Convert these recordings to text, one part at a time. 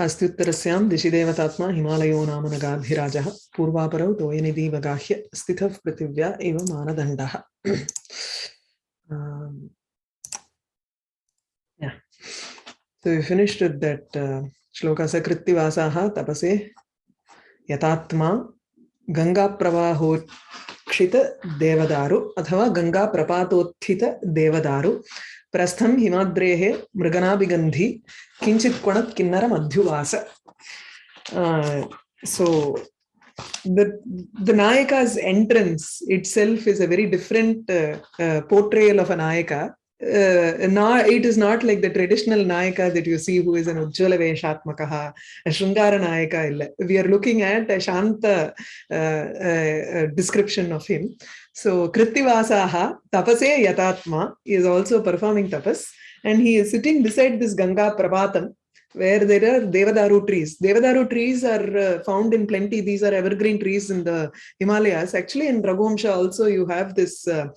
अस्त्युत्तरस्यां दिशि देवतात्मा हिमालयो नाम नगाभिराजः पूर्वापरौ तोयनिधिवगाह्य स्थितः पृथिव्या इव मानदण्डः um, yeah. So we finished with that देवदारु अथवा गंगा प्रपातोत्थित देवदारु प्रस्थम हिमाद्रेः मृगनाभिगन्धि किञ्चित् क्वणत् किन्नर मध्युवास so the the nayaka's entrance itself is a very different uh, uh, portrayal of a nayaka uh, not, it is not like the traditional Nayaka that you see who is an Ujjwala Veshatmakaha, a Shringara Nayaka. We are looking at a Shanta uh, uh, description of him. So Krittivasaha, Tapase Yatatma, is also performing tapas and he is sitting beside this Ganga Prapatam where there are Devadaru trees. Devadaru trees are uh, found in plenty. These are evergreen trees in the Himalayas. Actually, in Raghuvamsha also you have this uh,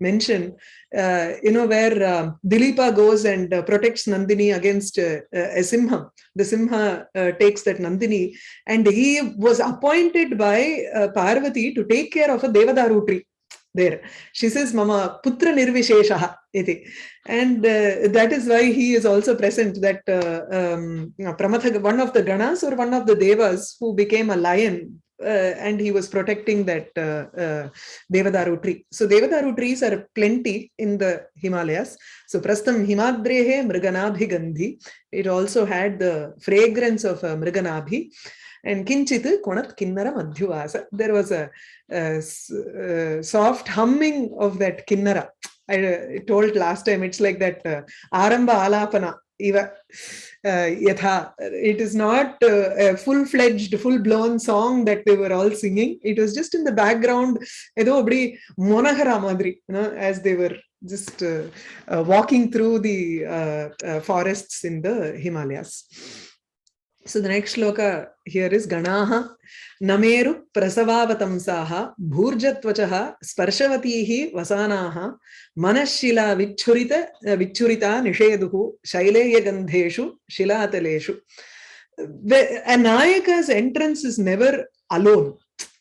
mention, uh, you know, where uh, Dilipa goes and uh, protects Nandini against uh, a Simha. The Simha takes that Nandini and he was appointed by Parvati to take care of a Devadaru tree there. She says, Mama Putra Nirvisheshaha. And uh, that is why he is also present that uh, um, Pramatha, one of the Ganas or one of the Devas who became a lion uh, and he was protecting that uh, uh, Devadaru tree. So Devadaru trees are plenty in the Himalayas. So Prastham Himadrehe Mriganabhi Gandhi. It also had the fragrance of uh, Mriganabhi. And Kinchit Konat Kinnara Madhyuvasa. There was a, a, a, soft humming of that Kinnara. I, I told last time it's like that uh, Alapana. Uh, yatha. It is not uh, a full-fledged, full-blown song that they were all singing. It was just in the background, you know, as they were just uh, uh, walking through the uh, uh, forests in the Himalayas. So the next shloka here is Ganaha Nameru Prasavavatamsaha Bhurjatvachaha Sparshavatīhi Vasanaha Manashila Vichurita Vichurita Nisheduhu Shaileya Gandheshu Shilataleshu. A Nayaka's entrance is never alone.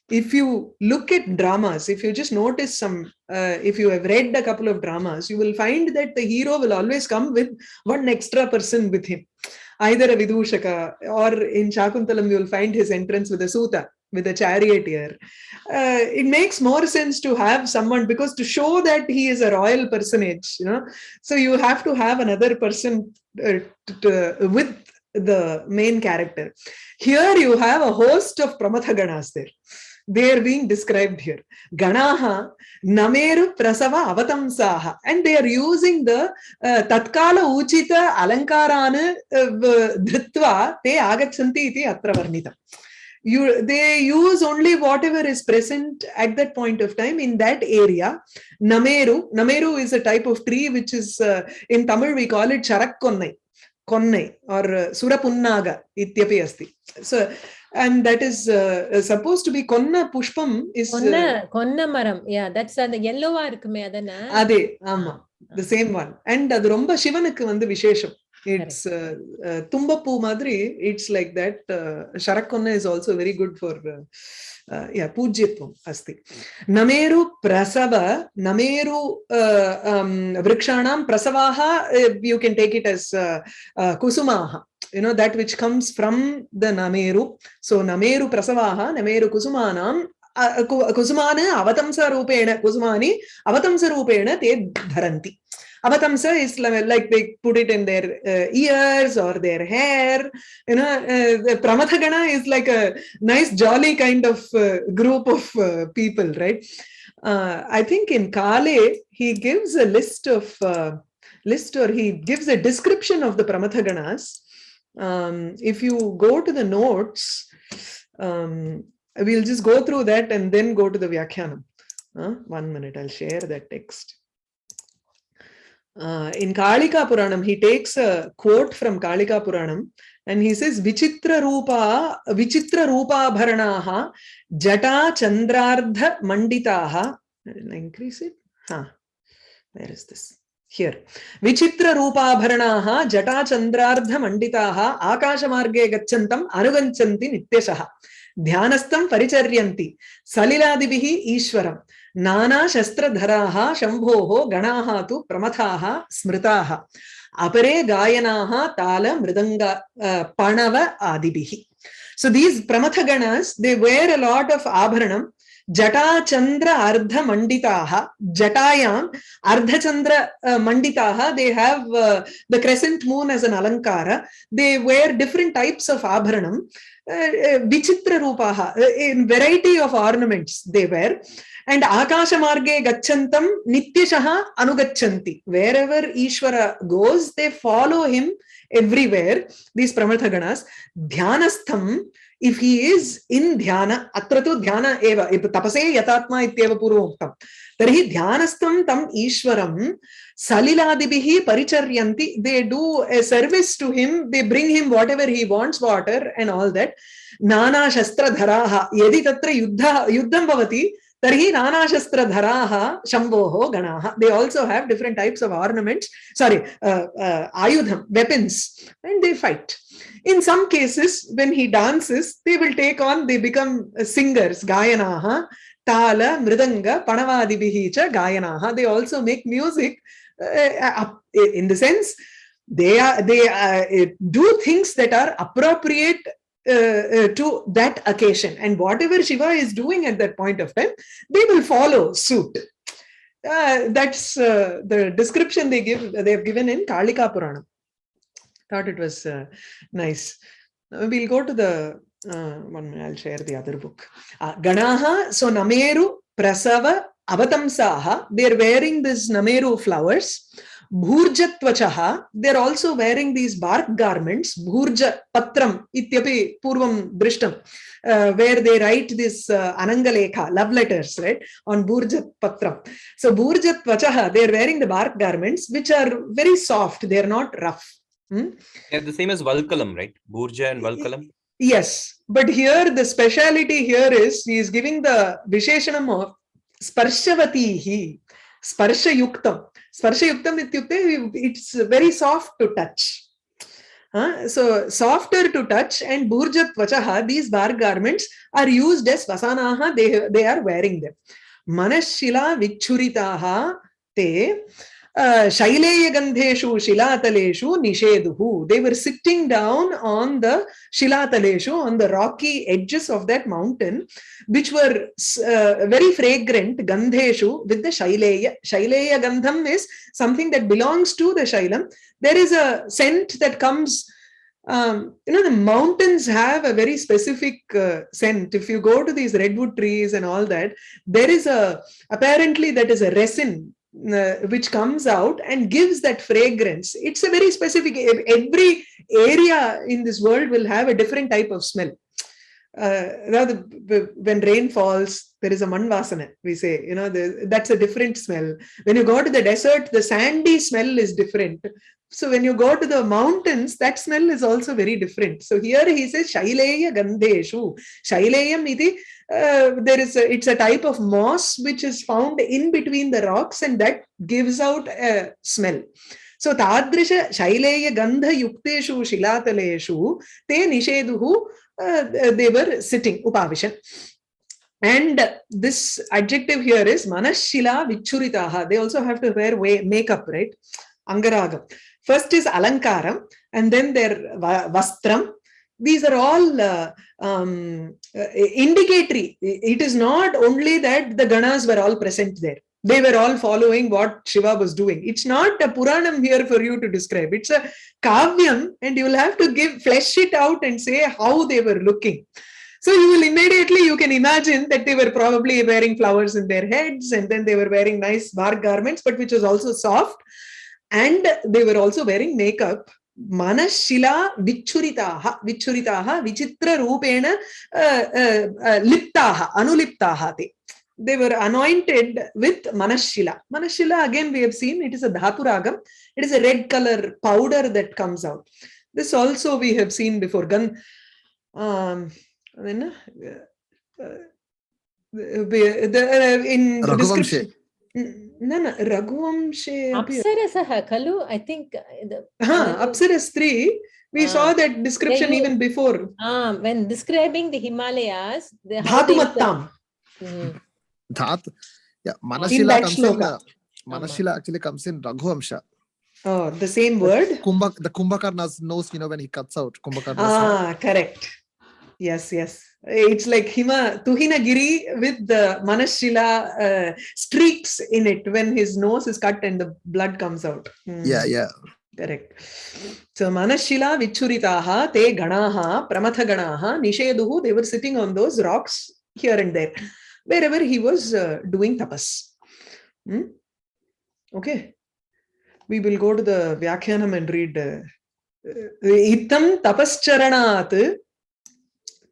If you look at dramas, if you just notice some, uh, if you have read a couple of dramas, you will find that the hero will always come with one extra person with him either a Vidushaka or in Shakuntalam you will find his entrance with a Suta, with a charioteer. Uh, it makes more sense to have someone because to show that he is a royal personage, you know, so you have to have another person uh, with the main character. Here you have a host of Pramathaganas there they are being described here. Ganaha Nameru Prasava Avatamsaha. And they are using the uh, Tatkala Uchita Alankarana uh, Dhritva Te Agachanti iti Atravarnita. You, they use only whatever is present at that point of time in that area. Nameru, Nameru is a type of tree which is, uh, in Tamil we call it Charakkonnai, Konnai or uh, Surapunnaga ityapi. So and that is uh, supposed to be konna pushpam is konna konna maram yeah that's அந்த yellow-ஆ இருக்குமே அதானே அதே ஆமா the same one and அது ரொம்ப சிவனுக்கு வந்து விசேஷம் it's uh, uh, tumbapoo madri it's like that uh, sharakonna is also very good for uh, uh, yeah pujyatvam asti nameru prasava nameru uh, um, vrikshanam prasavaha uh, you know that which comes from the nameru. So nameru prasavaha nameru kusumanam rupena kusumani avatamsa rupena te dharanti. Avatamsa is like they put it in their uh, ears or their hair. You know uh, pramathagana is like a nice jolly kind of uh, group of uh, people right? Uh, i think in kale he gives a list of uh, list or he gives a description of the pramathaganas um, if you go to the notes, um, we'll just go through that and then go to the Vyakhyanam. Uh, one minute, I'll share that text. Uh, in Kalika Puranam, he takes a quote from Kalika Puranam and he says, Vichitra Rupa, Vichitra Rupa Bharanaha, Jata Chandrardha Manditaha. I'll increase it. Huh. Where is this? here vichitra roopaabharanaah jata chandraardha manditaah aakashamarge gacchantam anuganchanti nityashah ध्यानस्थं परिचर्यन्ति सलिलादिभिः ईश्वरं नानाशस्त्रधराः शम्भोः गणाः तु प्रमथाः स्मृताः अपरे गायनाः ताल मृदङ्ग पणव आदिभिः so these प्रमथगणस् they were a lot of आभरणं जटाचंद्र अर्ध मंडिता जटायां अर्धचंद्र मंडिता they have the crescent moon as an अलंकार they wear different types of आभरण विचित्र रूपाः in variety of ornament they wear and आकाश मार्गे गच्छन्तं नित्यशः अनुगच्छन्ति. Wherever Ishwar goes they follow him everywhere these प्रमथगणस ध्यानस्थं if he is in dhyana atra tu dhyana eva tapase yatatma ityeva purvoktam tarhi dhyanastam tam ishwaram saliladibihi paricharyanti they do a service to him they bring him whatever he wants water and all that nana shastra dharaha yadi tatra yuddha yuddham bhavati tarhi dharaha ganaha they also have different types of ornaments sorry uh, uh, ayudham weapons and they fight. In some cases when he dances they will take on they become singers gayanaha tala mridanga panavadibihi cha gayanaha. They also make music uh, in the sense they are they uh, do things that are appropriate uh, uh, to that occasion. And whatever shiva is doing at that point of time they will follow suit. Uh, that's the description they give they have given in kalika Purana. thought it was nice. We'll go to the one i'll share the other book. Ganaha so nameru prasava avatamsaha they're wearing this nameru flowers bhurjatvachaha they're also wearing these bark garments bhurja patram ityapi purvam drishtam uh, where they write this uh, anangalekha love letters right on bhurjat patram. So bhurjatvachaha they're wearing the bark garments which are very soft they're not rough. Hmm? yeah, the same as valkalam right? Bhurja and valkalam? Yes but here the speciality here is he is giving the visheshanam of sparshavatihi sparsha yuktam sparsha yuktam ityukte it's very soft to touch uh, so softer to touch and burjat vachaha these bar garments are used as vasanaha they they are wearing them manashila vichuritaha te uh, shaileya shilataleshu nisheduhu they were sitting down on the shilataleshu on the rocky edges of that mountain which were uh, very fragrant gandheshu with the shaileya shaileya gandham is something that belongs to the shailam. There is a scent that comes um, you know the mountains have a very specific uh, scent. If you go to these redwood trees and all that there is a apparently that is a resin uh, which comes out and gives that fragrance. It's a very specific every area in this world will have a different type of smell uh, when rain falls there is a manvasana we say you know the, that's a different smell. When you go to the desert the sandy smell is different. So when you go to the mountains that smell is also very different. So here he says shaileya gandheshu. Shaileyam iti uh, there is a, it's a type of moss which is found in between the rocks and that gives out a smell. So tadrisha shaileya gandha yukteshu shilataleshu te nisheduhu uh, they were sitting upavishan and this adjective here is manashila vichuritaha. They also have to wear way, makeup right? Angaragam. First is alankaram and then their vastram. These are all uh, um, uh, indicatory. It is not only that the ganas were all present there they were all following what shiva was doing. It's not a puranam here for you to describe. It's a kavyam and you will have to give flesh it out and say how they were looking. So you will immediately you can imagine that they were probably wearing flowers in their heads and then they were wearing nice bark garments but which was also soft. And they were also wearing makeup. Vichitra rupena uh, uh, uh, liptaha anuliptaha te they were anointed with manashila manashila again we have seen it is a dhatu ragam it is a red color powder that comes out this also we have seen before gun um then uh, the, in the description न न रघुवंशे अपि अप्सरसः खलु I think हा अप्सरस् त्री we Ah. saw that description you- even before when describing the Himalayas the how they- dhatumattam Mm. Yeah, Manashila comes in. Uh, Manashila actually comes in Raghuamsha. oh the same word Kumbhak, the Kumbhakarna's knows, you know, when he cuts out Kumbhakarna's ah correct yes yes it's like hima tuhinagiri with the manashila uh, streaks in it when his nose is cut and the blood comes out Hmm. Yeah, yeah. correct so manashila vichuritaha te ganaha pramatha ganaha nisheduhu they were sitting on those rocks here and there wherever he was uh, doing tapas Hmm? okay we will go to the vyakhyanam and read uh, uh, itam tapascharanaat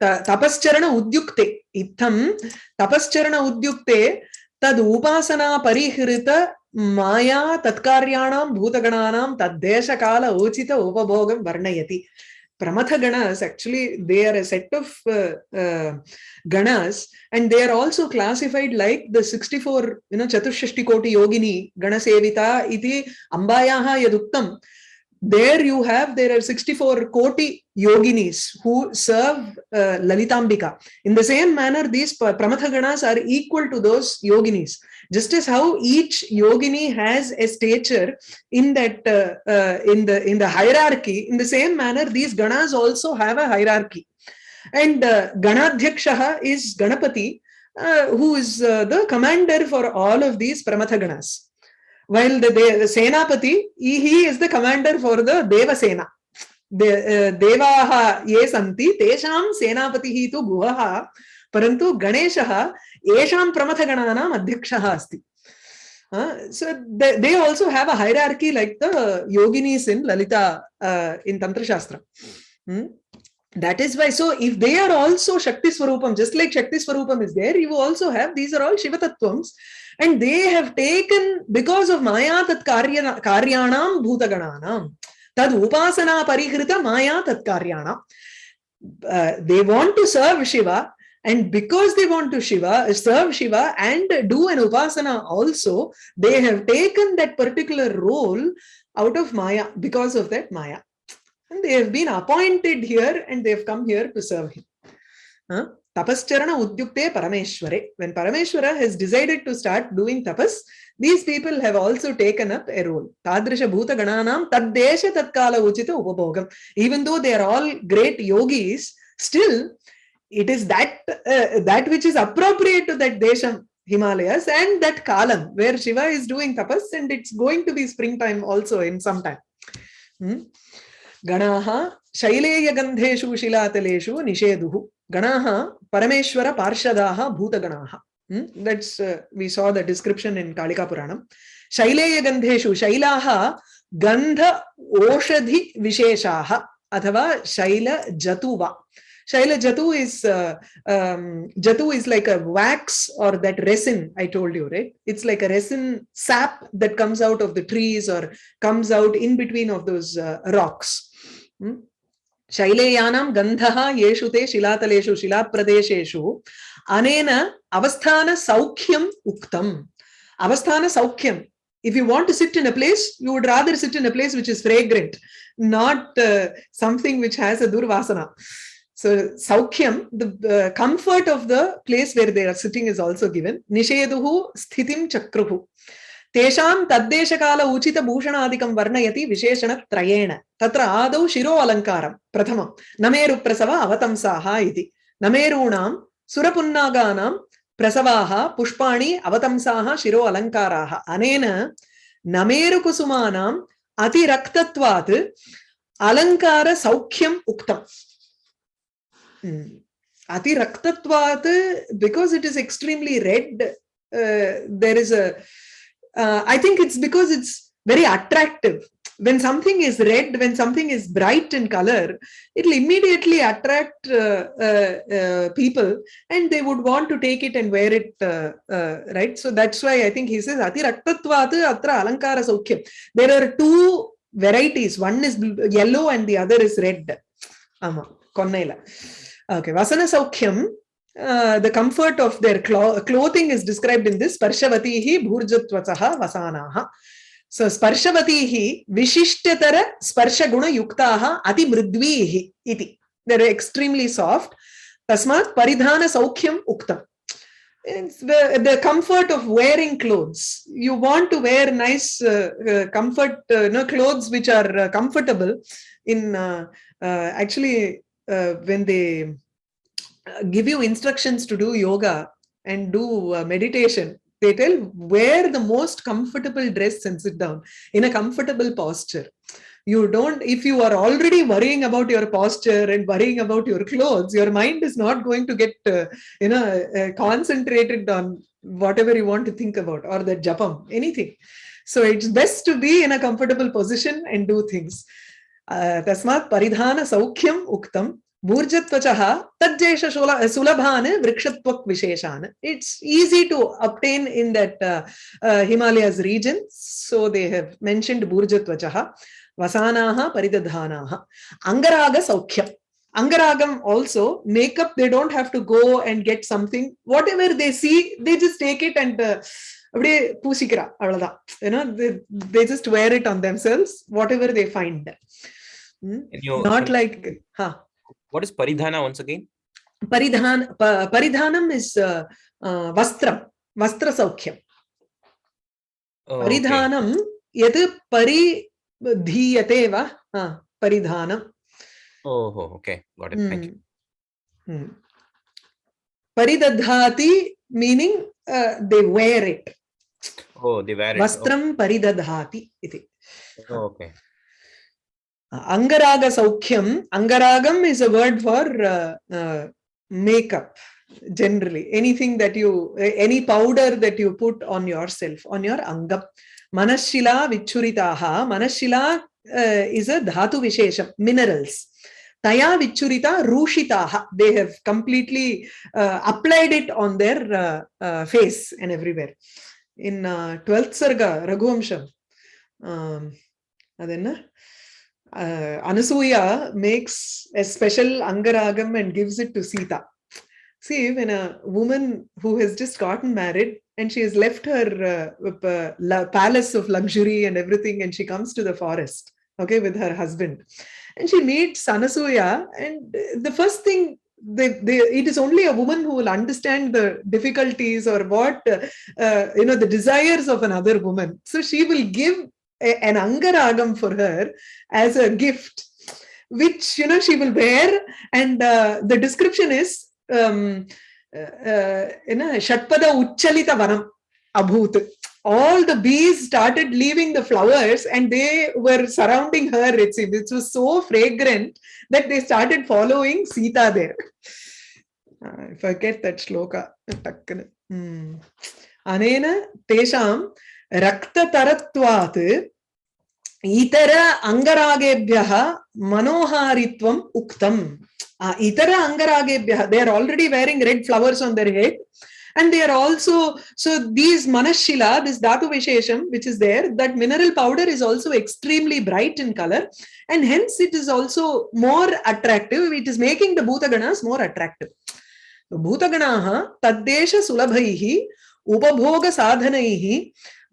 त- तपश्चरण उद्युक्ते इत्थं तपश्चरण उद्युक्ते तद् उपासना परिहृत माया तत्कार्याणां भूतगणानां तद्देशकाल उचित उपभोगं वर्णयति प्रमथ ganas actually they are a set of uh, uh, ganas and they are also classified like the 64 you know chatushashti koti yogini ganasevita iti ambayaha yaduktam there you have there are 64 koti yoginis who serve uh, lalitambika. In the same manner these pa- pramatha ganas are equal to those yoginis. Just as how each yogini has a stature in that uh, uh, in the in the hierarchy in the same manner these ganas also have a hierarchy. And uh, ganadhyakshaha is ganapati uh, who is uh, the commander for all of these pramatha ganas while the, the, the Senapati, he, he is the commander for the Deva Sena. The, uh, Devaha ye santi, tesham Senapatihi tu guhaha, parantu Ganeshaha, esham Pramathagananam adhyakshaha asti. Uh, so they, they also have a hierarchy like the yoginis in Lalita uh, in Tantra Shastra. Hmm? That is why, so if they are also Shakti Swarupam, just like Shakti Swarupam is there, you also have, these are all Shiva Tattvams and they have taken, because of Maya Tat Karya, Karyanam Bhutagananam, Tad Upasana Parihrita Maya Tat. Uh, they want to serve Shiva, and because they want to Shiva, serve Shiva and do an upasana also, they have taken that particular role out of Maya because of that Maya. And they have been appointed here and they have come here to serve him. Huh? Tapascharana Udyukte Parameshware. When Parameshwara has decided to start doing tapas, these people have also taken up a role. Tadrisha Bhuta Gananam Taddesha Tatkala Uchita Upabhogam. Even though they are all great yogis, still it is that uh, that which is appropriate to that desham himalayas and that kalam where shiva is doing tapas and it's going to be springtime also in some time hmm? ganaha shaileya gandheshu shilatalesu nisheduhu ganaha parameshwara parshadaha bhutaganaha hmm? that's uh, we saw the description in kalika puranam shaileya gandheshu shailaha gandha oshadhi visheshaha अथवा शैल जतुवा Shaila Jatu is uh, um, Jatu is like a wax or that resin I told you, right? It's like a resin sap that comes out of the trees or comes out in between of those uh, rocks. Hmm? शैलेयानां गन्धः येषु ते शिलातलेषु शिलाप्रदेशेषु अनेन अवस्थानसौख्यम् उक्तम् अवस्थानसौख्यम् if you want to sit in a place, you would rather sit in a place which is fragrant, not uh, something which has a durvasana. So Saukhyam, the uh, comfort of the place where they are sitting is also given. Nisheduhu sthitim chakruhu. तेषां तद्देशकाल उचितभूषणादिकं वर्णयति विशेषणत्रयेण। तत्र आदौ शिरो अलङ्कारं प्रथमं। नमेरुप्रसव अवतंसाः इति। नमेरूणां सुरपुन्नागानां प्रसवाः पुष्पाणि अवतंसाः शिरो अलङ्काराः। अनेन नमेरुकुसुमानाम् अतिरक्तत्वात् अलङ्कारसौख्यम् उक्तम् Raktatvat, because it is extremely red, uh, there is a, uh, I think it's because it's very attractive. When something is red, when something is bright in color, it will immediately attract uh, people and they would want to take it and wear it, right? So that's why I think he says, Atra Alankara. There are two varieties. One is yellow and the other is red. Okay, Vasana Saukhyam uh, the comfort of their clo- clothing is described in this Sparshavatihi Bhurjatvasaha Vasanaha. So Sparshavatihi Vishishtatara Sparshaguna Yuktaha Ati Mridvihi iti. They're extremely soft. Tasmat Paridhana Saukhyam Uktam. It's the, the comfort of wearing clothes. You want to wear nice uh, uh, comfort, uh, no, clothes which are uh, comfortable. In uh, actually, when they give you instructions to do yoga and do uh, meditation they tell wear the most comfortable dress and sit down in a comfortable posture. You don't if you are already worrying about your posture and worrying about your clothes your mind is not going to get uh, you know uh, concentrated on whatever you want to think about or the japam anything. So it's best to be in a comfortable position and do things. Uh, Tasmat paridhana saukhyam uktam Burjatvachah tadjesha sulabhan vrikshatvak visheshan. It's easy to obtain in that uh, uh, Himalayas region. So they have mentioned Burjatvachah. Vasanaha paridadhanaha. Angaraga saukhya. Angaragam also, makeup, they don't have to go and get something. Whatever they see, they just take it and uh, அப்படியே பூசிக்கிறா அவ்வளவுதான் ஏன்னா they just wear it on themselves whatever they find not like ஹா what is paridhana once again? paridhan pa, paridhanam is uh, uh, vastram vastra saukhyam Oh, paridhanam, okay. यत् परिधीयते वा हा, परिधानं Oh, oh, okay. Got it. Thank you. Hmm. Hmm. Paridadhati meaning uh, they wear it. Oh, they wear it. Vastram paridadhati iti. Oh, okay. Angaraga saukyam. Angaragam is a word for uh, uh, makeup generally. Anything that you, any powder that you put on yourself, on your angam. Manashila vichuritaha. Manashila uh, is a dhatu vishesham, minerals. Taya vichurita rushitaha. They have completely uh, applied it on their uh, uh, face and everywhere. In uh, 12th Sarga, Raghuvamsham, um, adenna? Uh, Anasuya makes a special Angaragam and gives it to Sita. See, when a woman who has just gotten married and she has left her uh, uh, palace of luxury and everything, and she comes to the forest, okay, with her husband, and she meets Anasuya, and the first thing they, they, it is only a woman who will understand the difficulties or what uh, uh, you know the desires of another woman. So she will give an angaragam for her as a gift, which you know she will wear, and uh, the description is um, uh, uh, you know Shatpada Uchalita Vanam Abhut. All the bees started leaving the flowers and they were surrounding her. It seemed it was so fragrant that they started following Sita there. I forget that shloka. Hmm. Anena tesham रक्ततरत्वात् इतर अङ्गरागेभ्यः मनोहारित्वम् उक्तम् Uh, itara angaragebhyah they are already wearing red flowers on their head and they are also so these manashila this dhatu vishesham which is there that mineral powder is also extremely bright in color and hence it is also more attractive it is making the bhutaganas more attractive so bhutaganaah taddesha sulabhaihi उपभोग साधनैः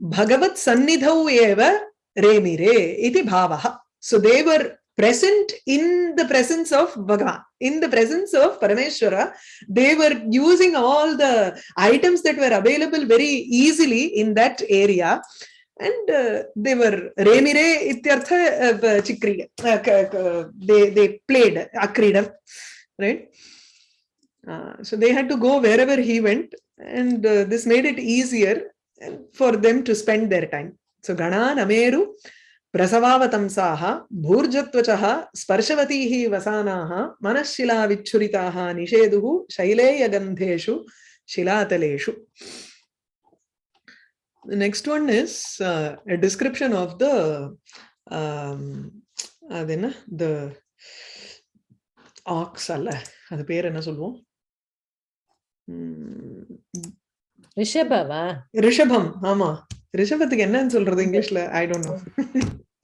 Bhagavat Sannidhau eva remire iti bhavaha. So they were present in the presence of Bhagavan, in the presence of Parameshwara. They were using all the items that were available very easily in that area. And uh, they were remire ityartha uh, chikriya. Uh, they, played akrida, right? Uh, so they had to go wherever he went and uh, this made it easier for them to spend their time. So Gana Nameru प्रसवावतंसाः भूर्जत्वचः स्पर्शवतीः वसानाः मनःशिलाविच्छुरिताः निषेदुः शैलेयगन्धेषु शिलातलेषु The next one is uh, a description of the um, அதென்ன the ox அல்ல அது பேர் என்ன சொல்லுவோம் உம், ரிஷபவா ரிஷபம் ஆமா ரிஷபத்துக்கு என்னன்னு சொல்றது இங்கிலீஷ்ல I don't know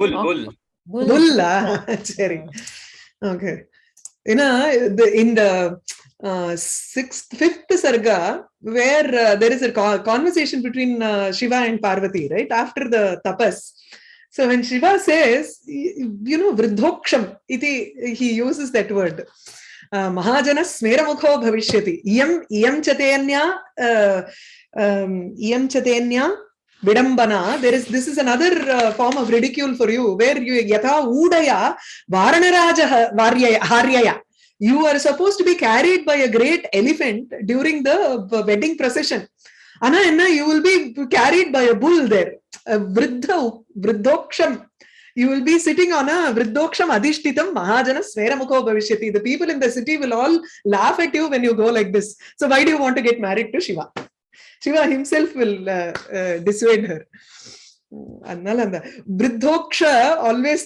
Bull, Oh. bull. Bull. புல்லா சரி ஓகே ஏன்னா இந்த- இந்த uh, sixth, fifth sarga, where uh, there is a co- conversation between uh, Shiva and Parvati, right? After the tapas. So when Shiva says, y- you know, vridhoksham, iti, he uses that word. Uh, Mahajana smeramukho bhavishyati. Iyam, iyam chatenya, uh, um, chatenya vidambana. There is, this is another uh, form of ridicule for you, where you, yatha udaya varanaraja haryaya. You are supposed to be carried by a great elephant during the uh, wedding procession. Anna enna, you will be carried by a bull there. A vriddha, vriddhoksham. You will be sitting on a vriddhoksham adhishtitam mahajana sveramukho bhavishyati. The people in the city will all laugh at you when you go like this. So why do you want to get married to Shiva? Shiva himself will uh, uh, dissuade her. அதனால அந்த விருத்தோக்ஷ always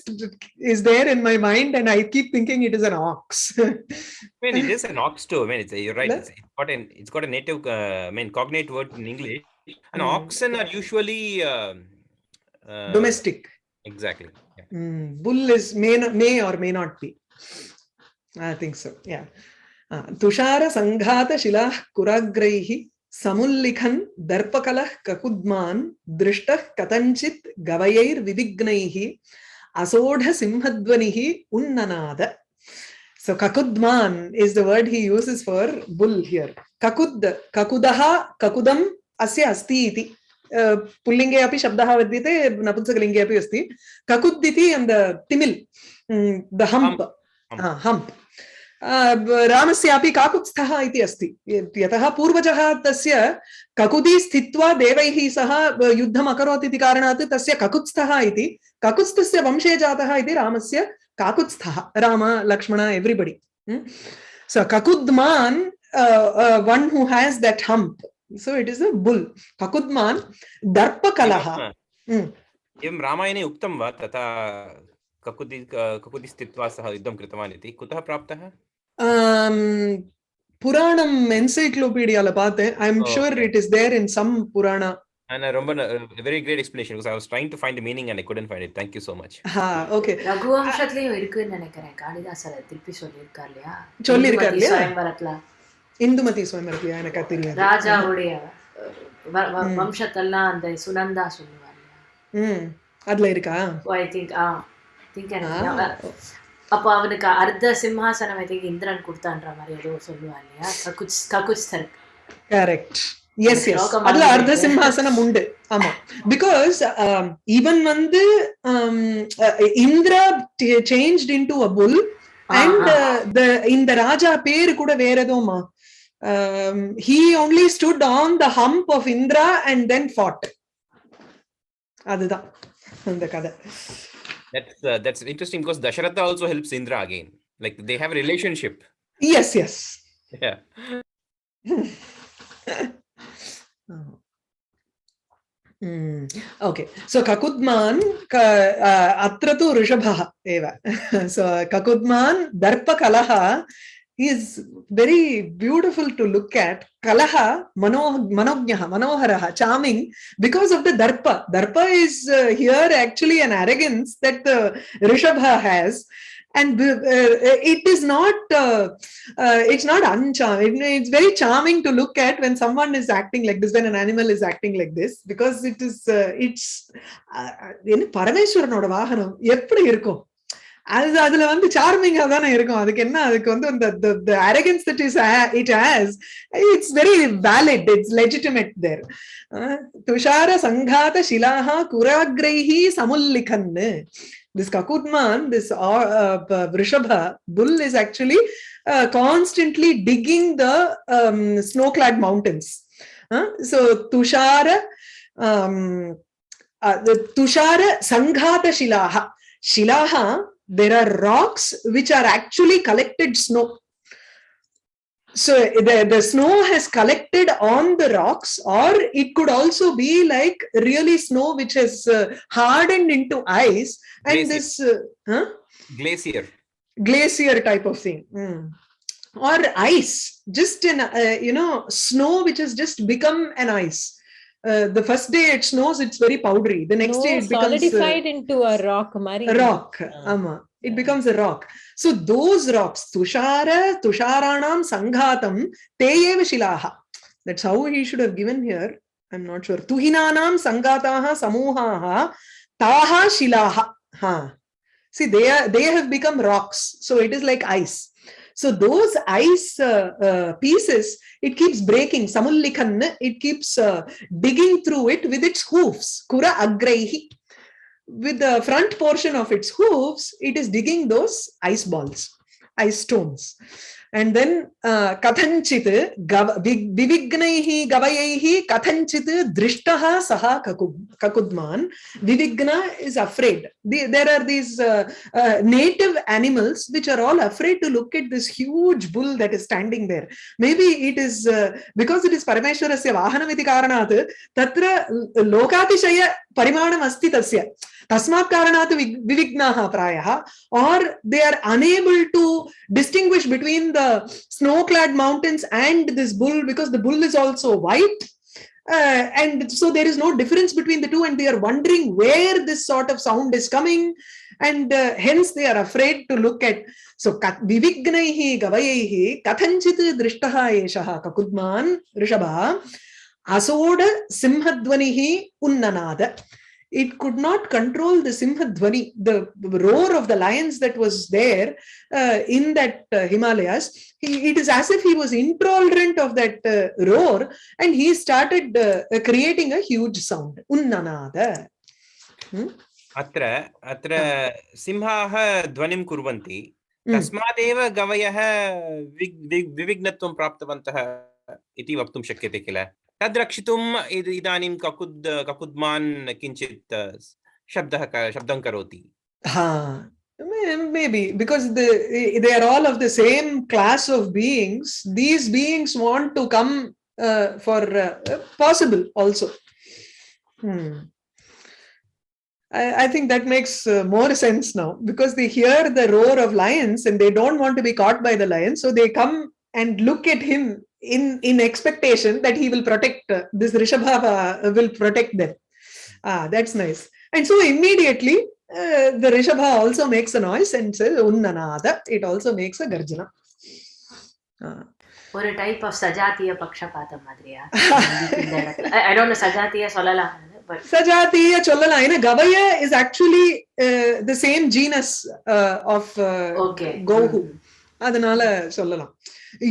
is there in my mind and I keep thinking it is an ox I mean, it is an ox too. I mean, it's, you're right. Le- It's, it's got an it's got a native, uh, I mean, cognate word in English. And Mm. oxen are usually um uh, domestic Exactly. Yeah. Mm, bull is may not, may or may not be. I think so. Yeah. Uh, Tushara Sanghata Shilah Kuragraihi समुल्लिखन् दर्पकलः ककुद्मान् दृष्टः कथञ्चित् गवयैर्विविघ्नैः असोढसिंहध्वनिः उन्ननाद So kakudman is the word he uses for bull here. Kakud, kakudaha, kakudam, asya asti iti. Uh, pullinge api shabdaha vidyate, napulsakalinge api asti. Kakuditi and the timil, mm, the hump. Hump. hump. Uh, hump. रामस्यापि काकुत्स्थः इति अस्ति। यतः पूर्वजः तस्य ककुदी स्थित्वा देवैः सह युद्धम् अकरोत् इति कारणात् तस्य ककुत्स्थः इति ककुत्स्थस्य वंशे जातः इति रामस्य काकुत्स्थः Rama Lakshmana everybody one who has that hump so it is a bull kakudman darpakalaha एवं, Mm. एवं रामायणे उक्तं वा तथा ककुदि ककुदि स्थित्वा सः युद्धं कृतवान् इति? कुतः प्राप्तः? Um puranam encyclopedia பார்த்தேன் Oh, sure okay. it is there in some purana And a ரொம்ப a very great explanation because I was trying to find the meaning and I couldn't find it. Thank you so much. ha okay ரகுவம்சத்துலயும் இருக்குன்னு நினைக்கிறேன் காளிதாசர் திருப்பி சொல்லியிருக்கார் இல்லையா சொல்லியிருக்கார் இந்துமதி இல்லையா? சுயம்பரத்துல இந்துமதி சுவமரத்தியா எனக்கு தெரியாது ராஜாவுடைய. வம்சத்தெல்லாம் அந்த சுனந்தா சொல்லுவார் ம் அதுல இருக்கா I think ah think Ah, அப்போ அவனுக்கு அர்த்த சிம்ஹாசனம் ஐ திங்க் இந்திரன் கொடுத்தான்ற மாதிரி ஏதோ சொல்லுவார் இல்லையா? ககுச் ககுச்தர் கரெக்ட் எஸ் எஸ் அதுல அர்த்த. சிம்ஹாசனம் உண்டு. ஆமா. பிகாஸ் ஈவன் வந்து Indra changed in to a bull and இந்த ராஜா பேரு கூட வேற எதுவுமா? He only stood on the hump of Indra and then fought அதுதான் அந்த கதை. That's uh, that's interesting because Dasharatha also helps Indra again. Like they have a relationship. Yes, yes. Yeah. Okay. So सो ककुद्मान् अत्र तु ऋषभः एव सो ककुद्मान् is very beautiful to look at. Kalaha, mano, manojnaha, manoharaha, charming because of the darpa. Darpa is uh, here actually an arrogance that uh, the Rishabha has. And uh, uh, it is not, uh, uh it's not uncharming. It's very charming to look at when someone is acting like this, when an animal is acting like this, because it is, uh, it's, uh, Parameshwaranoda vahanam, eppadi irukum? அது அதுல வந்து சார்மிங்கா தானே இருக்கும் அதுக்கு என்ன அதுக்கு வந்து அந்த the arrogance that is it has it's very valid it's legitimate there Thushara சங்காத சிலாஹா குராக்ரைஹி சமுல்லிகன் this kakudman this uh, uh, vrishabha bull is actually uh, constantly digging the um, snow-clad mountains uh, so tushara um, uh, the tushara sanghata shilaha shilaha there are rocks which are actually collected snow so the, the snow has collected on the rocks or it could also be like really snow which has uh, hardened into ice and Glacier. this uh, huh? Glacier. glacier type of thing Mm. or ice just in uh, you know snow which has just become an ice uh, the first day it snows, it's very powdery. The next no, day it becomes uh, solidified uh, into a rock. Mari. Rock. Yeah. Ama. It yeah. becomes a rock. So those rocks, Tushara, Tusharanam, Sanghatam, Teyeva Shilaha. That's how he should have given here. I'm not sure. Tuhinanam, Sanghataha, Samuhaha, Taha Shilaha. Ha. See, they, are, they have become rocks. So it is like ice. So those ice uh, uh, pieces, it keeps breaking. Samullikhan, it keeps uh, digging through it with its hoofs. Kura agraihi. With the front portion of its hoofs, it is digging those ice balls, ice stones. And then uh, kathanchit vivignaihi gavayaihi kathanchit drishtaha saha kakudman. Vivigna is afraid. The, there are these uh, uh, native animals which are all afraid to look at this huge bull that is standing there. Maybe it is uh, because it is Parameshwarasya Vahanamiti Karanat, Tatra Lokatishaya Asti Tasya. Tasmat Karanat vi- Vivignaha Prayaha, or they are unable to distinguish between the snow-clad mountains and this bull because the bull is also white. Uh, and so there is no difference between the two, and they are wondering where this sort of sound is coming, and uh, hence they are afraid to look at. So vivignaihi gavayaihi kathanchit drishtaha eshaha kakudman rishabha asoda simhadvanihi unnanada. It could not control the simhadvani, the roar of the lions that was there uh, in that uh, Himalayas. He, it is as if he was intolerant of that uh, roar and he started uh, uh, creating a huge sound. Unnanada. अत्र अत्र सिंहाः ध्वनिं कुर्वन्ति Mm. तस्मादेव गवयः विविघ्नत्वं प्राप्तवन्तः इति वक्तुं शक्यते किल तद् रक्षितुम् इद- इदानीं ककुद् ककुद्मान् किञ्चित् अ, शब्दः क- शब्दं करोति Ha. May- Maybe because the, they are all of the same class of beings. These beings want to come uh, for uh, possible also. Hmm. I, I think that makes uh, more sense now because they hear the roar of lions and they don't want to be caught by the lions. So they come and look at him in, in expectation that he will protect, uh, this Rishabha uh, will protect them. Ah, that's nice. And so immediately uh, the Rishabha also makes a noise and says Unnanada. It also makes a Garjana. Ah. ஒரு type of சஜாத்திய பக்ஷபாதம் மாதிரியா இந்த இடத்துல I don't know சஜாத்திய சொல்லலாம் but Sajatiya Chollala. You know, Gavaya is actually uh, the same genus uh, of uh, okay Gohu. அதனால சொல்லலாம்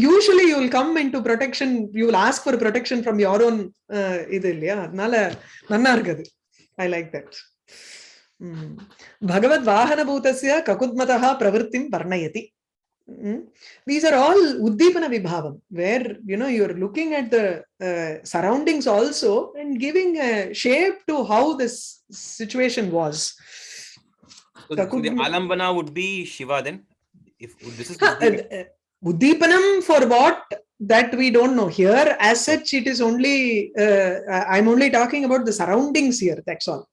usually you will come in to protection you will ask for protection from your own இது இல்லையா அதனால நன்னா இருக்குது I like that Bhagavad வாகனபூதஸ்ய ககுத்மதா பிரவருத்திம் வர்ணயதி Mm. These are all Uddipana Vibhavam, where you know you're looking at the uh, surroundings also and giving a shape to how this situation was. So, so the Kakudma- alambana would be Shiva then if this is Huh, uh, Uddipana. uh, Uddipanam for what? That we don't know. Here, as such, it is only, uh, I- I'm only talking about the surroundings here, that's all.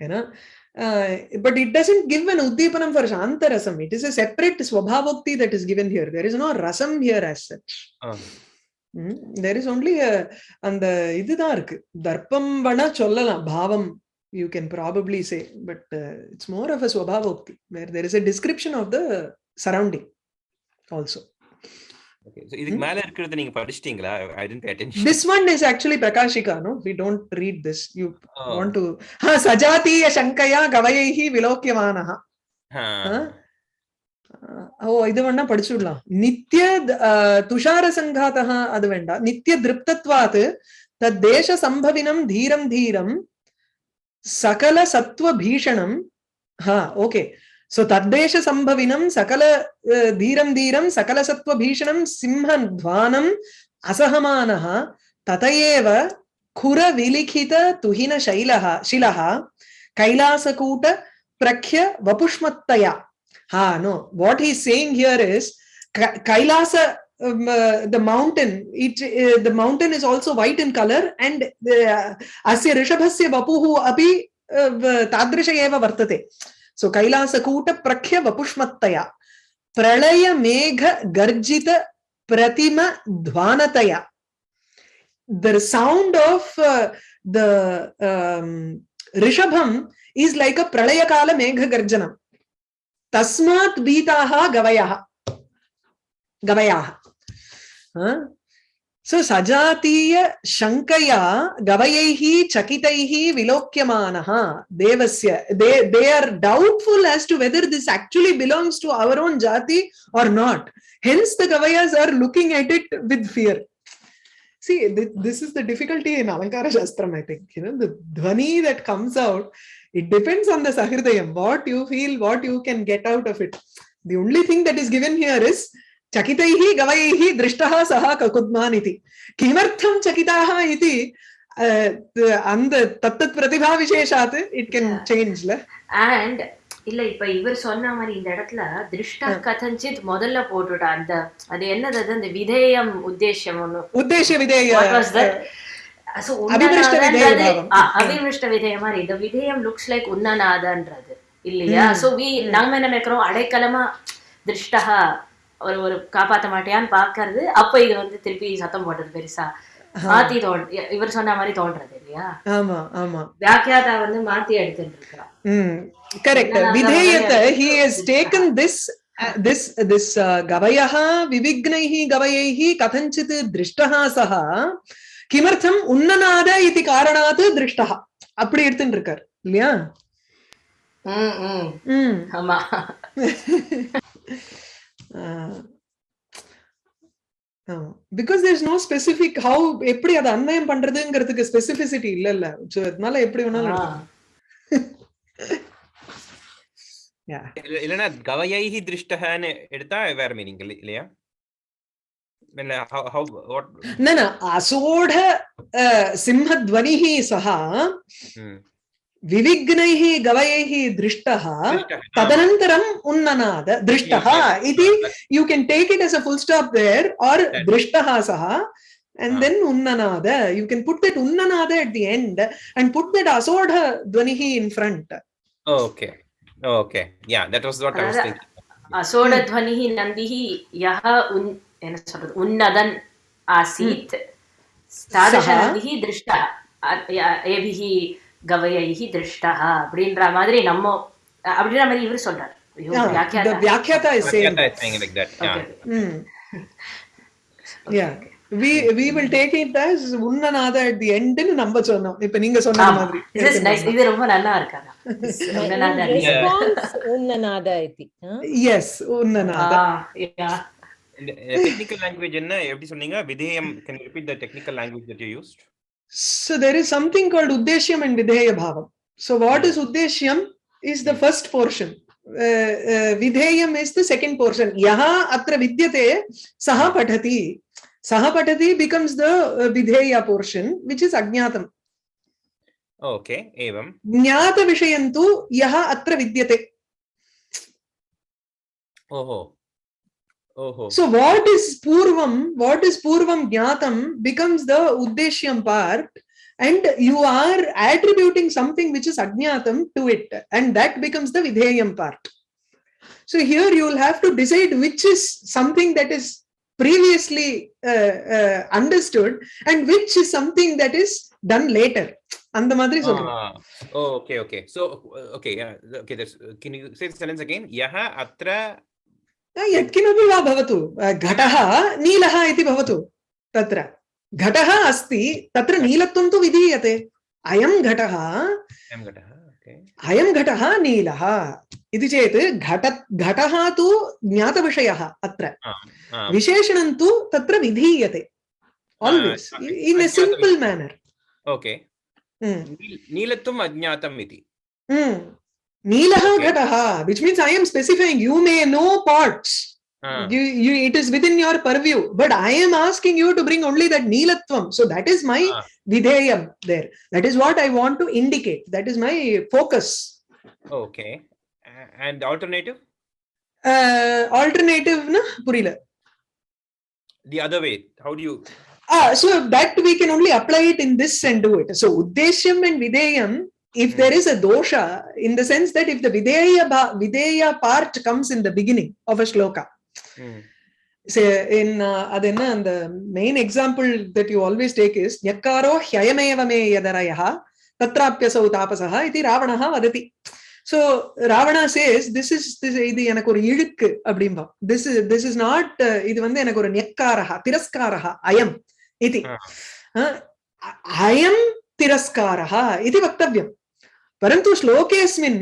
You know? Uh, but it doesn't give an Uddipanam for Shantarasam. It is a separate Swabhavokti that is given here. There is no Rasam here as such. Ah. Mm, there is only a அந்த இதுதான் இருக்கு தர்ப்பம் வேணா சொல்லலாம் பாவம் you can probably say but uh, it's more of a swabhavokti where there is a description of the surrounding also. Okay, so இதுக்கு மேல இருக்கிறது நீங்க படிச்சிட்டீங்களா? I tend pay attention this one is actually Prakashika no we don't read this you want to ஹ சஜாதீய சங்கயா கவயைஹி விலோக்கியமானஹ ஓ இது சம்பவினம் தீரம் தீரம் சகல சத்வ பீஷணம். ஓகே. सो तद्देश संभविनम सकल धीरम धीरम सकल सत्व भीषणम सिंह ध्वानम असहमान ततएव खुर विलिखित तुहिन शैल शिल कैलासकूट प्रख्य वपुष्मत्तया हा no what he saying here is Kailas Um, uh, the mountain it uh, the mountain is also white in color and asya rishabhasya vapuhu api tadrisha eva vartate So Kailasa kuta prakhya vapushmattaya. Pralaya megha garjita pratima dhvanataya. the sound of uh, the um, rishabham is like a pralayakala megha garjanam tasmat beetaha gavayaha gavayaha huh? So sajatiya shankaya gavayaihi chakitaihi vilokyamanaha devasya they they are doubtful as to whether this actually belongs to our own jati or not. Hence the gavayas are looking at it with fear. See th- this is the difficulty in alankara shastram i think. You know the dhvani that comes out it depends on the sahridayam. What you feel what you can get out of it. The only thing that is given here is चकितैः गवैः दृष्टः सः ककुद्मान् इति किमर्थं चकिताः इति அந்த தத்தத் பிரதிபா விசேஷாத் இட் கேன் சேஞ்ச்ல அண்ட் இல்ல இப்ப இவர் சொன்ன மாதிரி இந்த இடத்துல திருஷ்ட கதஞ்சித் முதல்ல போட்டுட்டா அந்த அது என்னது அது அந்த விதேயம் உத்தேசம் ஒண்ணு உத்தேச விதேய What was that? So, அபிமிருஷ்ட விதேய உன்னநாதன்றது- பாவம். ஆ, அபிமிருஷ்ட விதேய மாதிரி இந்த விதேயம் லுக்ஸ் லைக் உன்னநாதன்றது இல்லையா ம். சோ வி நாம என்ன நினைக்கிறோம் அடைக்கலமா திருஷ்டா ஒரு ஒரு காப்பாத்த மாட்டியான்னு பார்க்கறது அப்ப இது வந்து திருப்பி சத்தம் போடுறது பெருசா. மாத்தி தோன் இவர் சொன்ன மாதிரி தோன்றது இல்லையா? ஆமா ஆமா. வியாக்கியாதா வந்து மாத்தி எடுத்துட்டு இருக்கிறா ம் correct விதேயத்தை he has taken this this this கவயः விவிக்னைः கவயைः கதஞ்சித் திருஷ்டः சஹ. கிமர்த்தம் உன்னநாத இது காரணாத் திருஷ்டः அப்படி எடுத்துட்டு இருக்கார் இல்லையா உம் உம் ஆமா. Because there is no specific how எப்படி அதை அன்வயம் பண்றதுங்கிறதுக்கு ஸ்பெசிபிசிட்டி இல்ல இல்ல சோ அதனால எப்படி வேணாலும் ஆ. எடுக்கலாம். Yeah. இல்ல- இல்லைன்னா கவயைஹி திருஷ்டஹன்னு எடுத்தா வேற மீனிங் இல்லையா இல்ல how how what न न असोढ अ, सिंहध्वनिः सः ம். विविघ्न गवयैः दृष्ट तदनतर उन्ननाद दृष्ट इति you can take it as a full stop there और दृष्ट सह and ah. then unnanada you can put that unnanada at the end and put that asodha dvanihi in front okay okay yeah that was what uh, i was thinking asodha dvanihi nandihi yaha un unnadan asit sadasha nandihi drishta एभिः கவையகி திருஷ்டா அப்படின்ற மாதிரி நம்ம அப்படின்ற மாதிரி இவர் சொல்றாரு வியாக்கியாதா is saying, is saying like that. Okay. Yeah. Mm. okay. Yeah. We, we will take it as உன்னநாத at the end நம்ம சொன்னோம் இப்ப நீங்க சொன்ன மாதிரி this is nice இது ரொம்ப நல்லா இருக்காங்க உன்னநாத response உன்னநாத இதி yes உன்னநாத yeah technical language என்ன எப்படி சொன்னீங்க விதேயம் can you repeat the technical language that you used So there is something called Uddeshyam and Vidheya Bhavam. So what is Uddeshyam is the first portion. Uh, uh, Vidheyam is the second portion. Yaha atra vidyate saha patati. Saha patati becomes the uh, Vidheya portion, which is Ajnatam. Okay, Evam. ज्ञातविषयं Vishayantu Yaha Atra Vidyate. Oh, ஓஹோ So what is Purvam, what is Purvam Jnatam becomes the Uddeshyam part and you are attributing something which is Ajnatam to it and that becomes the Vidheyam part. So here you will have to decide which is something that is previously uh, uh, understood and which is something that is done later. அந்த மாதிரி சொல்றேன் okay okay so okay okay that's can you say the sentence again யஹ அத்ர यत्किमपि वा भवतु घटः नीलः इति भवतु तत्र। घटः अस्ति तत्र नीलत्वं तु विधीयते। अयं घटः अयं घटः नीलः इति चेत् घट घटः तु ज्ञातविषयः अत्र। विशेषणं तु तत्र विधीयते। Always in a simple manner okay. नीलत्वम् अज्ञातम् इति। Neelaha okay. Ghataha, which means I am specifying you may know parts. Uh. You, you, it is within your purview, but I am asking you to bring only that Neelatvam. So that is my uh. There. That is what I want to indicate. That is my focus. Okay. And alternative? Uh, alternative na purila. The other way. How do you? Ah, so that we can only apply it in this and do it. So Uddeshyam and Videyam if there is a dosha in the sense that if the videya videya part comes in the beginning of a shloka mm. say in uh, and the main example that you always take is nyakaro hyayamevame yadarayaha tatrapyasau tapasaha iti ravanaha vadati so ravana says this is this இது எனக்கு ஒரு இழுக்கு அப்படிம்பா this is this is not uh, இது வந்து எனக்கு ஒரு நெக்காரஹா திரஸ்காரஹா அயம் இது அயம் திரஸ்காரஹா இது வக்தவ்யம் परन्तु श्लोकेऽस्मिन्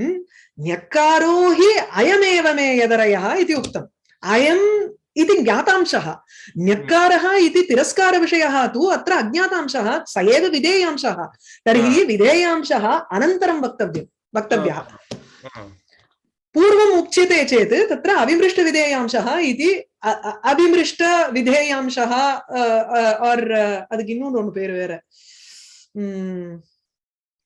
ञकारो हि अयमेव मे यदरयः इति उक्तम् अयम् इति ज्ञातांशः ञकारः इति तिरस्कारविषयः तु अत्र अज्ञातांशः स एव विधेयांशः तर्हि विधेयांशः अनन्तरं वक्तव्यं वक्तव्यः Ah. पूर्वम् उच्यते चेत् तत्र अविमृष्टविधेयांशः इति अ- अ- अविमृष्टविधेयांशः और् அதுக்கு இன்னொன்று ஒண்ணு பேரு வேற உம்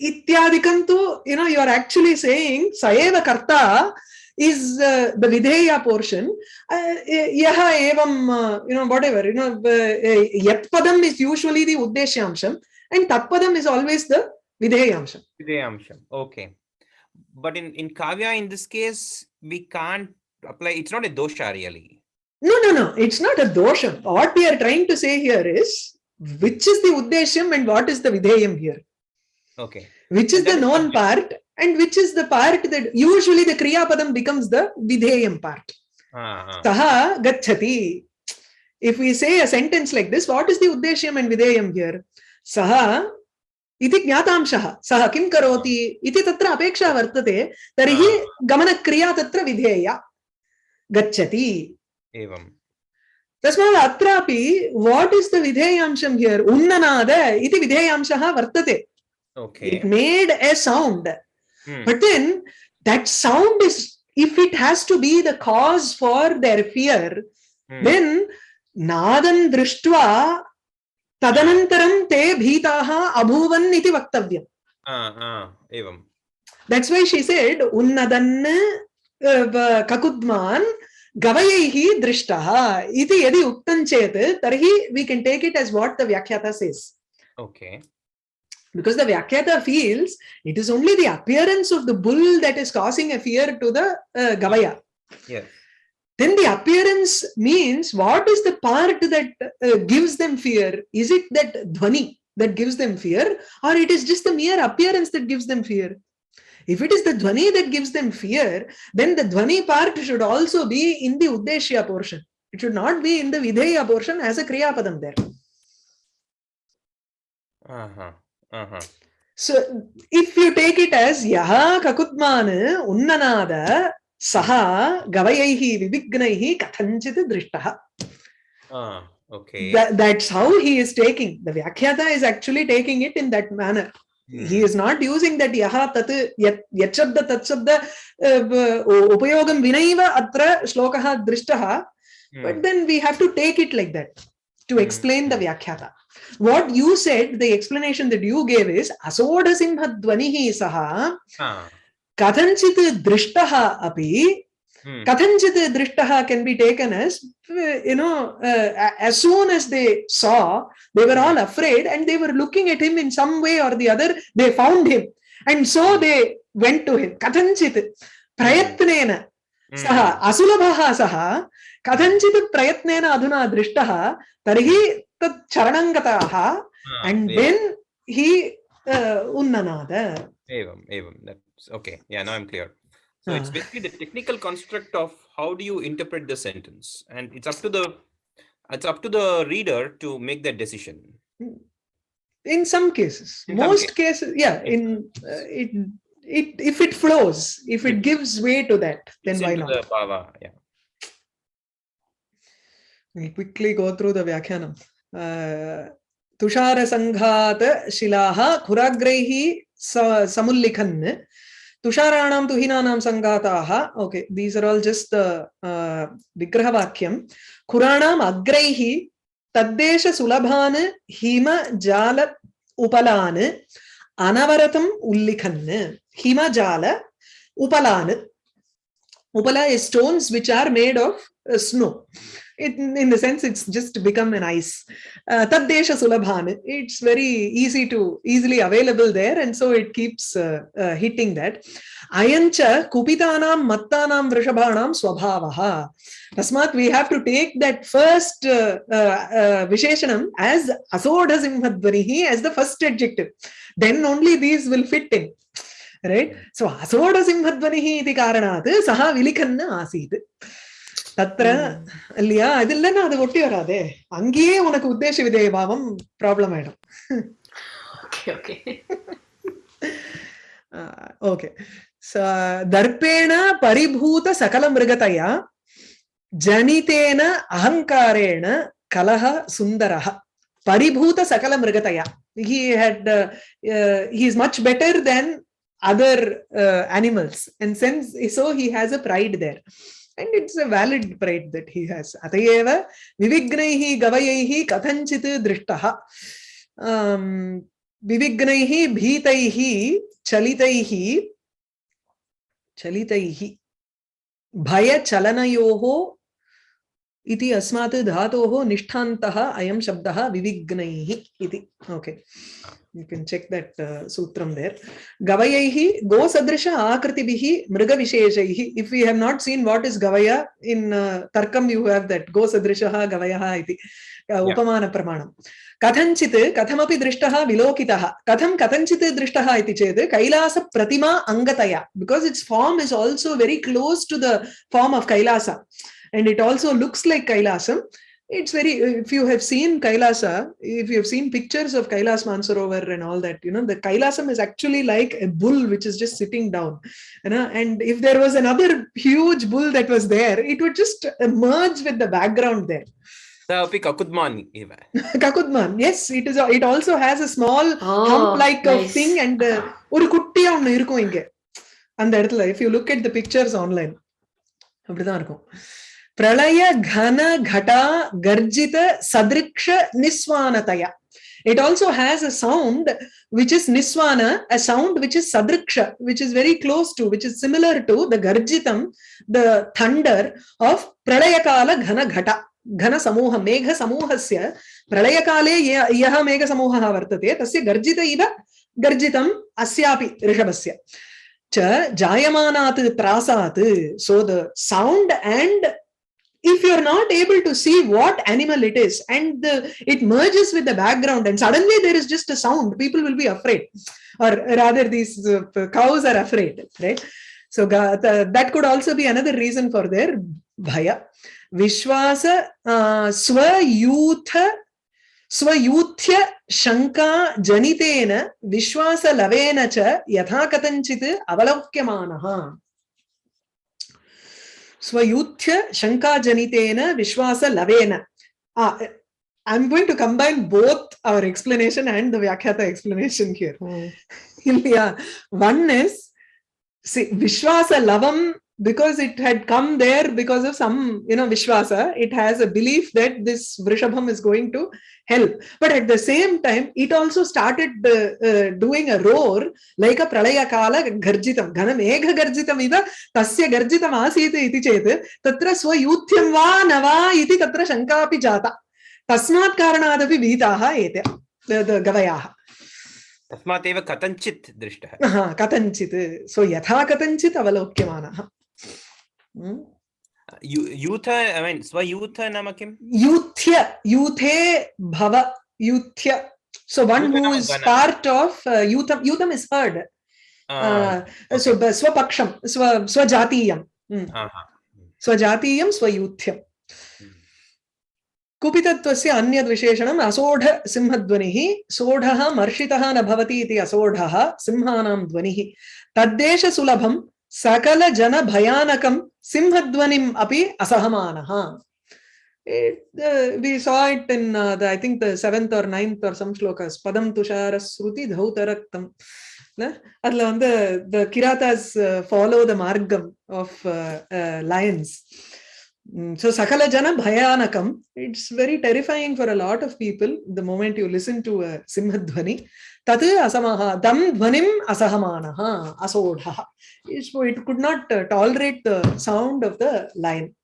ityadikam tu you know you are actually saying saeva karta is uh, the videya portion uh, yaha evam uh, you know whatever you know uh, uh, yat padam is usually the uddeshyamsham and tat padam is always the videyamsham Videyamsham. Okay. But in, in Kavya, in this case, we can't apply, it's not a dosha really. no no no it's not a dosham what we are trying to say here is which is the uddeshyam and what is the videyam here Okay. which is the known part and which is the part that usually the kriya padam becomes the videyam part Ah, ah. saha gachati if we say a sentence like this what is the uddeshyam and videyam here saha इति ज्ञातांशः सः किं करोति इति तत्र अपेक्षा वर्तते तर्हि गमनक्रिया तत्र विधेया गच्छति Evam. तस्मात् अत्रापि वाट् इस् द विधेयांशं हियर् उन्ननाद इति विधेयांशः वर्तते Okay. It made A sound Hmm. But then that sound is, if it has to be the cause for their fear, Hmm. then nadam drishtva tadanantaram te bhitaha abhuvan iti vaktavyam. Ah, ah. Evam. That's why she said, unnadan uh, va- kakudman gavayaihi drishtaha iti yadi uktan chet, tarhi we can take it as what the Vyakhyata says. Okay. Because the Vyakhyata feels it is only the appearance of the bull that is causing a fear to the uh, Gavaya. Yes. then the appearance means what is the part that uh, gives them fear? Is it that dhvani that gives them fear? Or it is just the mere appearance that gives them fear? If it is the dhvani that gives them fear then the dhvani part should also be in the uddeshya portion. It should not be in the videya portion as a kriya padam there Uh-huh. Uh-huh. so if you take it as yaha kakutman unnanada saha gavayaihi vivignaihi kathanchit drishtaha Ah, okay. That, that's how he is taking. The Vyakhyata is actually taking it in that manner. Hmm. He is not using that yaha tat yat yachabda tatshabda uh, upayogam vinaiva atra shlokaha drishtaha. Hmm. But then we have to take it like that to hmm. explain the vyakhyata, What you said, the explanation that you gave is Asodasimhadvanihi saha ah. kathanchit drishtaha api hmm. kathanchit drishtaha can be taken as, you know, uh, as soon as they saw, they were all hmm. afraid and they were looking at him in some way or the other, they found him. And so they went to him. Kathanchit prayatnena saha Asulabaha saha कथञ्चित् प्रयत्नेन अधुना दृष्टः तर्हि तत् चरणं गताः Ah, and evam. then he uh, unnanada. Evam, evam. That's okay. Yeah, now I'm clear. So it's Ah. basically the technical construct of how do you interpret the sentence, and it's up to the it's up to the reader to make that decision. in some cases In some most cases yeah in uh, it it if it flows if it gives way to that then It's why into not The bhava, yeah. We'll quickly go through the Vyakhyanam. Uh, तुषारसङ्घात् शिलाः खुराग्रैः समुल्लिखन् तुषाराणां तुहिनानां सङ्घाताः okay these are all just विग्रहवाक्यं खुराणाम् अग्रैः तद्देशसुलभान् हिमजाल उपलान् अनवरतम् उल्लिखन् हिमजाल उपलान् उपला stones which are made of snow it, in the sense it's just become an ice. Uh, sulabhan it's very easy to easily available there and so it keeps uh, uh, hitting that. Ayancha kupitanam mattanam vrishabhanam swabhavaha. Tasmat we have to take that first uh, uh, uh visheshanam as asoda as the first adjective. Then only these will fit in right? So asoda simhadvarihi iti karanat saha vilikhanna asit தத்திர இல்லையா? அது இல்லைன்னா அது ஒட்டி வராதே. அங்கேயே உனக்கு உத்தேச விதேய பாவம் ப்ராப்ளம் ஆயிடும். ஓகே தர்ப்பேண பரிபூத சகல மிருகதையா ஜனிதேன அகங்காரேண கலஹ சுந்தரஹ. பரிபூத சகல மிருகதையா he had uh, uh, he is much better than other uh, animals. And since so he has a and it's a valid pride that he has atayeva vivignaihi gavayaihi kathanchit drishtah um vivignaihi bheetaihi chalitaihi chalitaihi भय चलनयोः इति अस्मात् धातोः निष्ठान्तः अयं शब्दः विविघ्नैः इति okay you can check that uh, sutram there gavayaihi go sadrisha akritibihi mriga visheshaihi if we have not seen what is gavaya in uh, tarkam you have that go sadrishaha gavayaha iti uh, upamana pramanam कथञ्चित् कथमपि दृष्टः विलोकितः कथं कथञ्चित् दृष्टः इति चेत् कैलास प्रतिमा अङ्गतया because it's form is also very close to the form of Kailash and it also looks like kailasam it's very if you have seen kailasa if you have seen pictures of kailas mansarovar and all that you know the kailasam is actually like a bull which is just sitting down you know and if there was another huge bull that was there it would just merge with the background there that would be Kakudman, Kakudman, yes, it is. It also has a small ah, oh, hump-like nice. thing and uh, ஒரு குட்டியா ஒண்ணு இருக்கும் இங்க அந்த இடத்துல if you look at the pictures அப்படிதான் இருக்கும் प्रलय घन घटा गर्जित sadriksha niswanataya it also has a sound which is niswana a sound which is sadriksha which is very close to which is similar to the garjitam the thunder of pralayakala ghana ghata ಘನ ಸಮೂಹ ಮೇಘ ಸಮೂಹಸ್ಯ ಪ್ರಳಯ ಕಾಲೇ ಯಹ ಮೇಘ ಸಮೂಹಃ ವರ್ತತೆ ತಸ್ಯ ಗರ್ಜಿತ ಇವ ಗರ್ಜಿತಂ ಅಸ್ಯಾಪಿ ಋಷಭಸ್ಯ ಚ ಜಾಯಮಾನಾತ್ ತ್ರಾಸಾತ್ so the sound and if you're not able to see what animal it is and the, it merges with the background and suddenly there is just a sound people will be afraid or rather these uh, cows are afraid right so ga- the- that could also be another reason for their bhaya vishwasa uh, swayutha स्वयूथ्य शङ्का जनितेन विश्वासलवेन च यथा कथञ्चित् अवलोक्यमानः स्वयूथ्य Vishwasa Lavena. Ah, I'm going to combine both our explanation and the Vyakhyata explanation here. Mm. yeah, one is see, Vishwasa Lavam because it had come there because of some, you know, Vishwasa, it has a belief that this Vrishabham is going to help. But at the same time, it also started uh, uh, doing a roar like a Pralaya Kala Garjitam. Ghana Megha Garjitam iva tasya Garjitam asita iti chet tatra swayuthyam va nava iti tatra shanka api jata. कारणादपि भीताः एते the- the- गवयाः तस्मात् एव कथञ्चित् दृष्टः हा, कथञ्चित् so यथा कथञ्चित् अवलोक्यमानः Hmm? यूथ ऐ मीन् स्वयूथ नाम किम्? यूथ्य यूथे भव यूथ्य। So one who is part of uh, yutham yutham is heard uh, so swapaksham swa swajatiyam Hmm. स्वजातीयं स्वयूथ्यम् कुपितत्वस्य अन्यद् विशेषणम् असोढ सिंहध्वनिः सोढः मर्षितः न भवति इति असोढः सिंहानां ध्वनिः। तद्देशसुलभं சகல ஜன பயானகம் சிம்ஹத்வனிம் அப்படி அசகமானஹா we saw it in uh, the i think the seventh or ninth or some shlokas padam tushara sruti dhautaraktam அதுல வந்து the kiratas uh, follow the margam of uh, uh, lions uh, So Sakala Jana Bhayanakam, it's very terrifying for a lot of people the moment you listen to a Simhadvani. Tat asamaha, dam dhvanim asahamanaha, asodha. So it could not uh, tolerate the sound of the lion.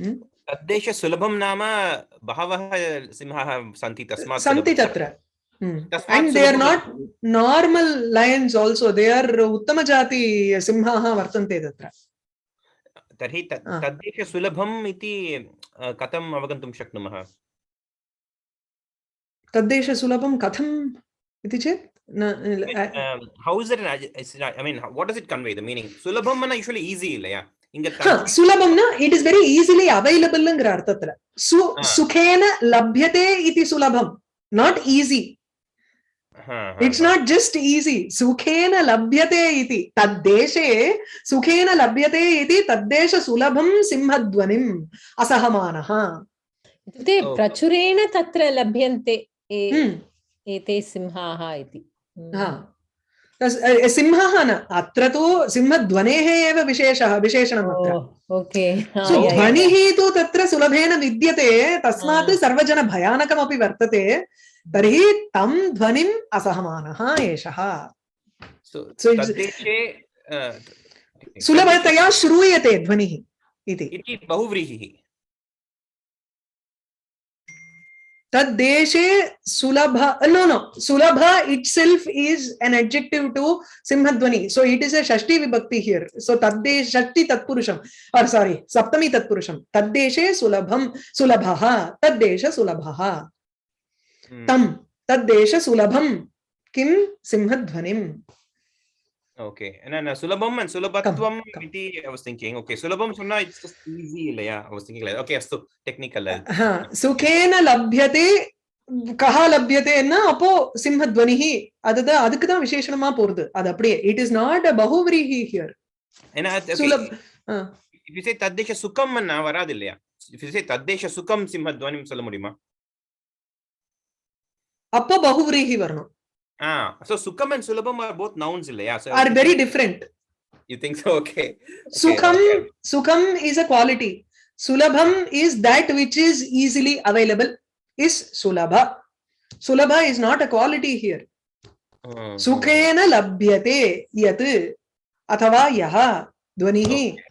तद्देश सुलभं नाम बहवः सिंहाः सन्ति तस्मात् Santi Tatra. Mm. And they are not normal lions also. They are Uttamajati Simhaha Vartante Tatra. तर्हि तत् तद्देश सुलभम् इति कथम् अवगन्तुं शक्नुमः तद्देश सुलभं कथम् इति चेत् how is it i mean what does it convey the meaning sulabham na usually easy illaya inga sulabham na it is very easily available ngra arthathra su sukhena labhyate iti sulabham not easy it's not just easy सुखेन लभ्यते इति। तद्देशे सुखेन लभ्यते इति। तद्देशसुलभं सिंहध्वनिम्। असहमानः। इत्युक्ते प्रचुरेण तत्र लभ्यन्ते हम्म। एते सिंहाः इति। हम्म। सिंहः न। अत्र तु सिंहध्वनेः एव विशेषः विशेषणम् ओके। सो ध्वनिः तु तत्र सुलभेन विद्यते। तस्मात् सर्वजनभयानकमपि वर्तते। ध्वनि असहमान सुलभ नो नो सुलभ टू सिंहध्वनि। सो इट इज़ ए षष्टी विभक्ति हियर सो तद्देश षष्टी तत्पुरुषम सॉरी सप्तमी तत्पुरुषम। तद्देशे सुलभम सुलभ तद्देश सुलभ। Hmm. तं तद्देश सुलभं किं सिंहध्वनिम् Okay. And then uh, Sulabam and Sulabatwam come. iti I was thinking. Okay, Sulabam Sunna it's just easy இல்லையா? I was thinking like okay, so technical. uh, हा சுகேன லப்யதே கஹா லப்யதேன்னா அப்போ சிம்ஹத்வனிஹ அதுதான் அதுக்கு தான் விசேஷணமா போறது அது அப்படியே it is not a பகுவிரீஹி here And uh, okay, Sulabh ah. if you say தத்தேஷ சுகம் வராது இல்லையா? If you say தத்தேஷ சுகம் சிம்மத்வனிம் சொல்ல முடியுமா? appo bahuvrihi varnam ah so sukham and sulabham are both nouns illaya yeah so are very different you think so okay, okay. sukham okay. sukham is a quality sulabham is that which is easily available is sulabha sulabha is not a quality here hmm. sukhena labhyate yat athava yaha dvanihi okay.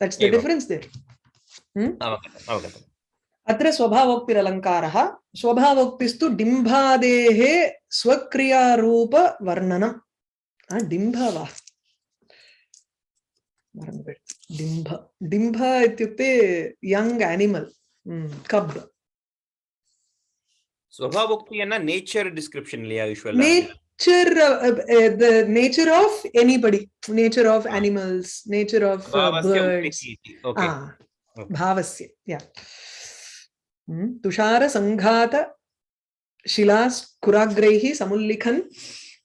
that's the okay. difference there hmm? okay. Okay. अत्र स्वभावोक्तिरलङ्कार। स्वभावोक्तिस्तु डिम्बादेः स्वक्रियारूपवर्णनं डिम्भव डिम्भ डिम्भ। इत्युक्ते young animal. Hmm, cub. स्वभावोक्तिना nature description nature the nature of anybody. Nature of animals. Nature of birds. भावस्य या। तुषार संघात शिलास्कुराग्रैः समुल्लिखन्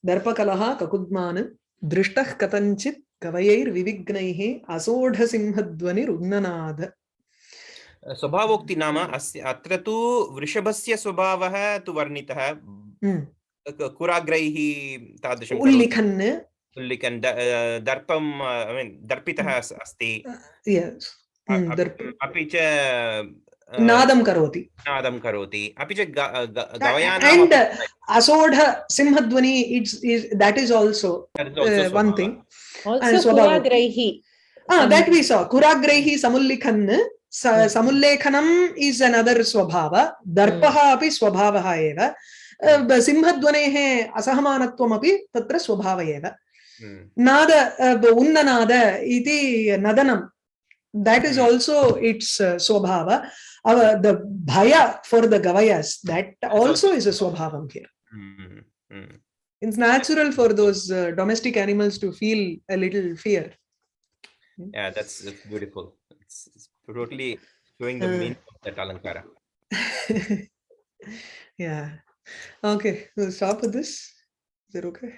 दर्पकलः ककुद्मान् दृष्टः कथञ्चित् कवयैर्विविघ्नैः असोढसिंहध्वनिरुन्ननाद स्वभावोक्ति नाम अत्र तु वृषभस्य स्वभावः तु वर्णितः कुराग्रैः तादृशम् उल्लिखन् उल्लिखन् दर्पं दर्पितः अस्ति अपि च नादं करोति। नादं करोति। अपि च एण्ड् असोढ सिंहध्वनि it's that is also one thing that we saw कुराग्रैः समुल्लिखन् समुल्लेखनम् is another स्वभाव दर्पः अपि स्वभावः एव सिंहध्वनेः असहमानत्वमपि तत्र स्वभाव एव नाद उन्ननाद इति नदनं that is Hmm. also its uh, swabhava uh, the bhaya for the gavayas that also is a swabhavam here Hmm. Hmm. it's natural for those uh, domestic animals to feel a little fear Yeah, that's, that's beautiful. It's, it's totally showing the Uh. meaning of that alankara. yeah okay we'll stop with this is that okay